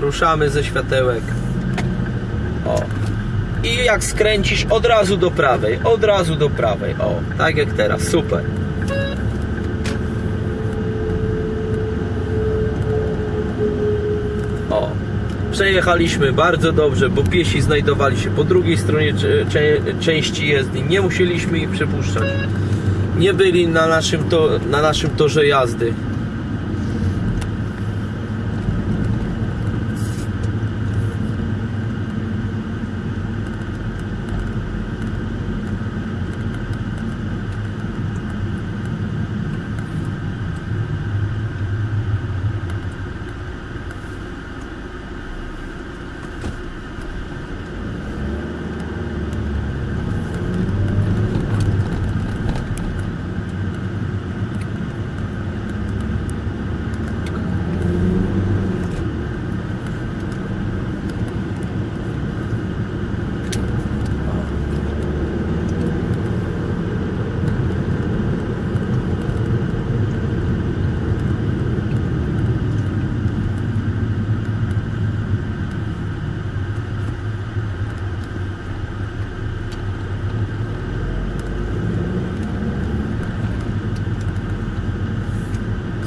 ruszamy ze światełek. O. I jak skręcisz od razu do prawej, od razu do prawej. O, tak jak teraz, super. O. Przejechaliśmy bardzo dobrze, bo piesi znajdowali się po drugiej stronie części jezdni. Nie musieliśmy ich przepuszczać. Nie byli na naszym, to, na naszym torze jazdy.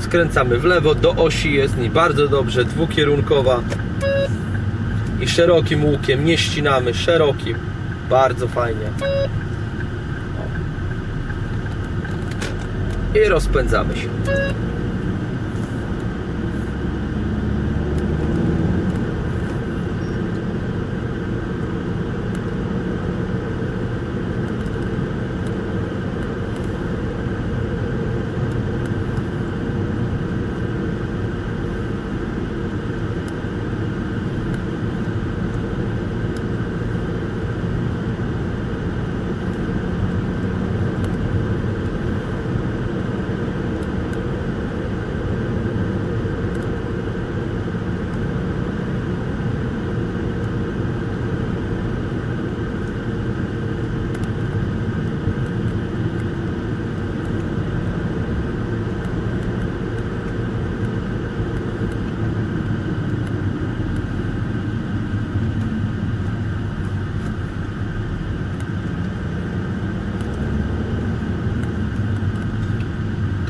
Skręcamy w lewo do osi jezdni, bardzo dobrze, dwukierunkowa i szerokim łukiem, nie ścinamy, szerokim, bardzo fajnie. I rozpędzamy się.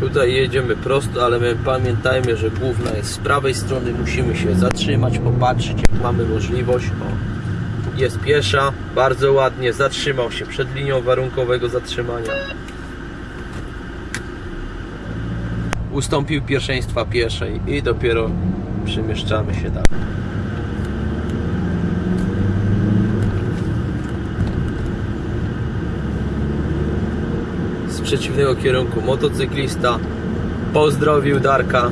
Tutaj jedziemy prosto, ale my pamiętajmy, że główna jest z prawej strony. Musimy się zatrzymać, popatrzeć, jak mamy możliwość. O, jest piesza, bardzo ładnie, zatrzymał się przed linią warunkowego zatrzymania. Ustąpił pierwszeństwa pieszej i dopiero przemieszczamy się dalej. Z przeciwnego kierunku. Motocyklista pozdrowił Darka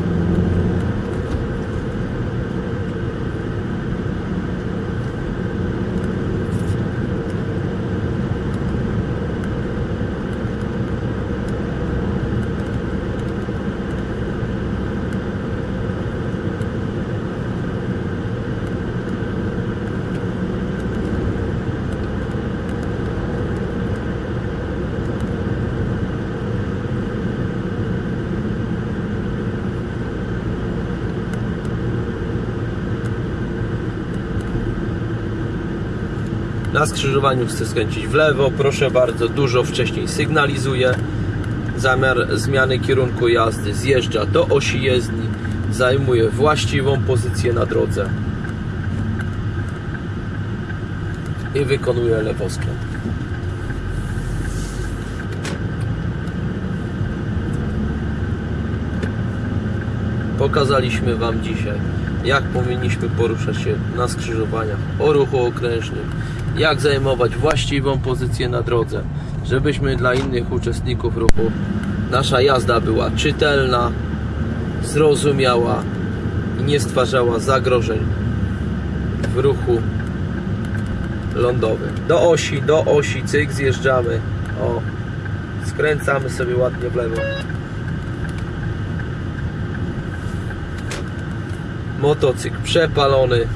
na skrzyżowaniu chce skręcić w lewo. Proszę bardzo, dużo wcześniej sygnalizuje zamiar zmiany kierunku jazdy zjeżdża do osi jezdni. Zajmuje właściwą pozycję na drodze. I wykonuje lewoskręt. Pokazaliśmy Wam dzisiaj, jak powinniśmy poruszać się na skrzyżowaniach o ruchu okrężnym, jak zajmować właściwą pozycję na drodze, żebyśmy dla innych uczestników ruchu nasza jazda była czytelna, zrozumiała i nie stwarzała zagrożeń w ruchu lądowym. Do osi, do osi, cyk, zjeżdżamy. O, skręcamy sobie ładnie w lewo. Motocykl przepalony,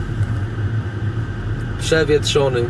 przewietrzony,